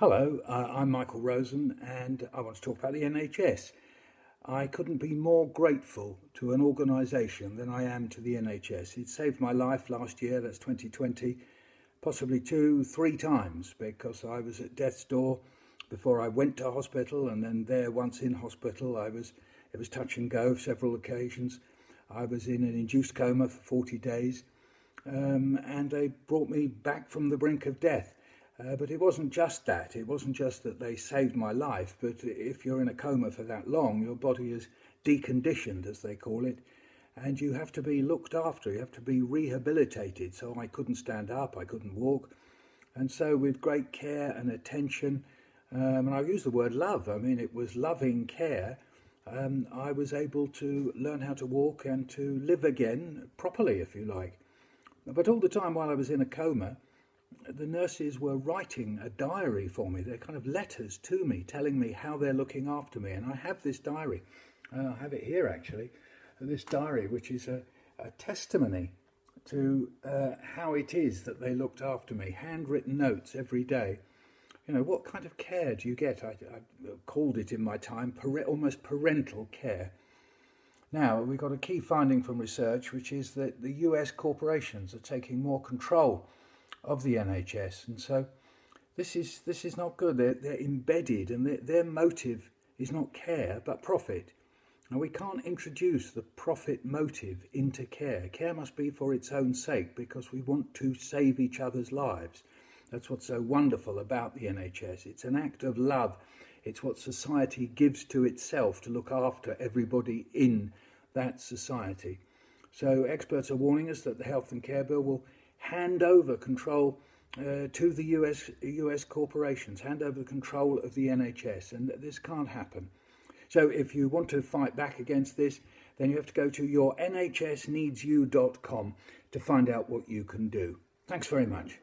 Hello, uh, I'm Michael Rosen and I want to talk about the NHS. I couldn't be more grateful to an organisation than I am to the NHS. It saved my life last year, that's 2020, possibly two, three times because I was at death's door before I went to hospital and then there once in hospital I was it was touch and go several occasions. I was in an induced coma for 40 days um, and they brought me back from the brink of death. Uh, but it wasn't just that. It wasn't just that they saved my life, but if you're in a coma for that long, your body is deconditioned, as they call it, and you have to be looked after. You have to be rehabilitated. So I couldn't stand up, I couldn't walk. And so, with great care and attention, um, and I use the word love, I mean, it was loving care, um, I was able to learn how to walk and to live again properly, if you like. But all the time while I was in a coma, the nurses were writing a diary for me. They're kind of letters to me telling me how they're looking after me. And I have this diary. Uh, I have it here actually. This diary, which is a, a testimony to uh, how it is that they looked after me. Handwritten notes every day. You know, what kind of care do you get? I, I called it in my time almost parental care. Now, we've got a key finding from research, which is that the US corporations are taking more control of the NHS. And so this is, this is not good. They're, they're embedded and their, their motive is not care, but profit. Now, we can't introduce the profit motive into care. Care must be for its own sake because we want to save each other's lives. That's what's so wonderful about the NHS. It's an act of love. It's what society gives to itself to look after everybody in that society. So experts are warning us that the Health and Care Bill will hand over control uh, to the US, US corporations, hand over the control of the NHS, and this can't happen. So if you want to fight back against this, then you have to go to your nhsneedsyou.com to find out what you can do. Thanks very much.